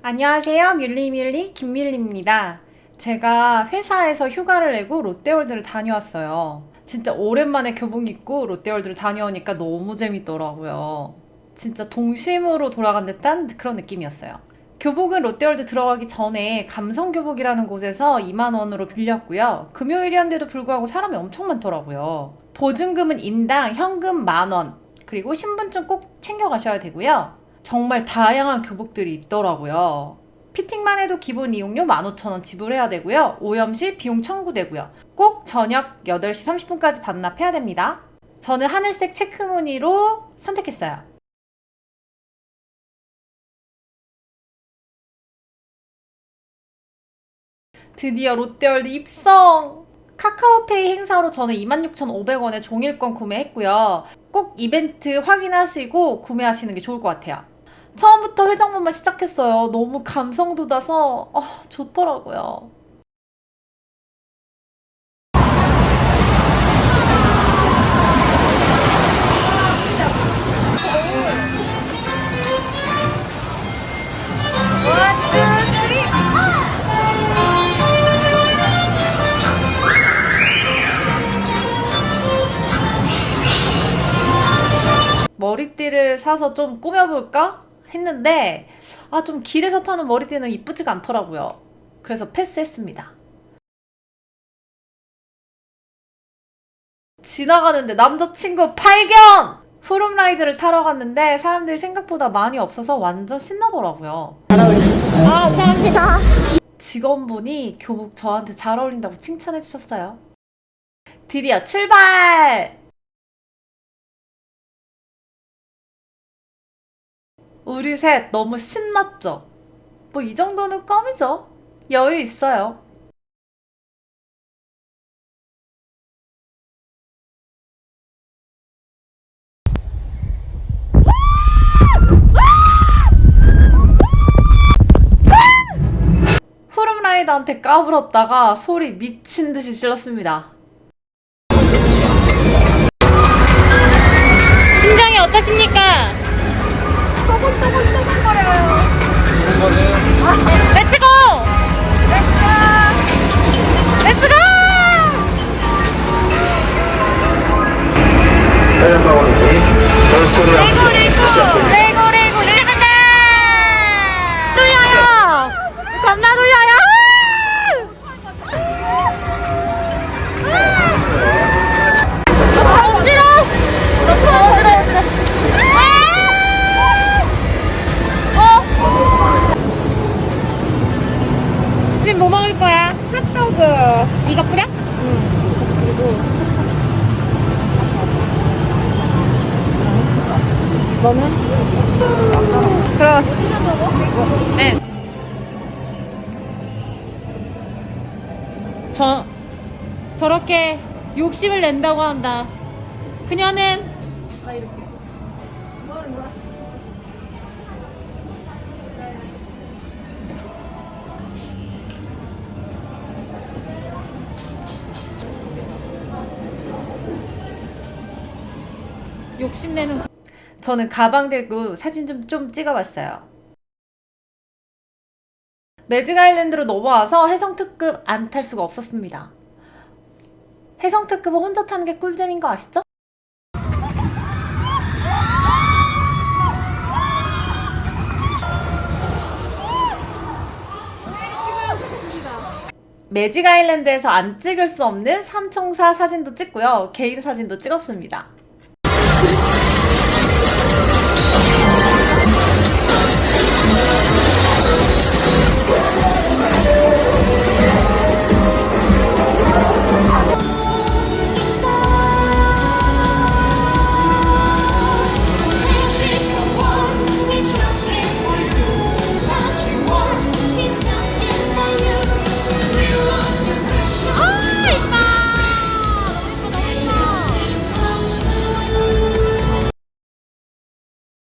안녕하세요. 뮬리뮬리 김밀리입니다. 제가 회사에서 휴가를 내고 롯데월드를 다녀왔어요. 진짜 오랜만에 교복 입고 롯데월드를 다녀오니까 너무 재밌더라고요. 진짜 동심으로 돌아간 듯한 그런 느낌이었어요. 교복은 롯데월드 들어가기 전에 감성교복이라는 곳에서 2만원으로 빌렸고요. 금요일이었는데도 불구하고 사람이 엄청 많더라고요. 보증금은 인당 현금 만원, 그리고 신분증 꼭 챙겨가셔야 되고요. 정말 다양한 교복들이 있더라고요. 피팅만 해도 기본 이용료 15,000원 지불해야 되고요. 오염 시 비용 청구되고요. 꼭 저녁 8시 30분까지 반납해야 됩니다. 저는 하늘색 체크 무늬로 선택했어요. 드디어 롯데월드 입성! 카카오페이 행사로 저는 26,500원에 종일권 구매했고요. 꼭 이벤트 확인하시고 구매하시는 게 좋을 것 같아요. 처음부터 회전목만 시작했어요. 너무 감성 돋아서 아, 좋더라고요. 머리띠를 사서 좀 꾸며볼까 했는데 아 좀 길에서 파는 머리띠는 이쁘지가 않더라고요. 그래서 패스했습니다. 지나가는데 남자친구 발견! 푸름라이드를 타러 갔는데 사람들이 생각보다 많이 없어서 완전 신나더라고요. 아, 감사합니다. 직원분이 교복 저한테 잘 어울린다고 칭찬해 주셨어요. 드디어 출발! 우리 셋 너무 신났죠? 뭐 이 정도는 껌이죠. 여유 있어요. 후룸라이더한테 까불었다가 소리 미친 듯이 질렀습니다. 심장이 어떠십니까? 렛츠고! 렛츠고! 앨범이 벌써로 레고 시작됩니다. 이거 뿌려? 응. 그리고 너는? 크로스. 네. 저, 저렇게 욕심을 낸다고 한다. 그녀는 욕심내는 저는 가방 들고 사진 좀, 좀 찍어봤어요. 매직 아일랜드로 넘어와서 해성 특급 안 탈 수가 없었습니다. 해성 특급은 혼자 타는 게 꿀잼인 거 아시죠? 매직 아일랜드에서 안 찍을 수 없는 삼총사 사진도 찍고요. 개인 사진도 찍었습니다.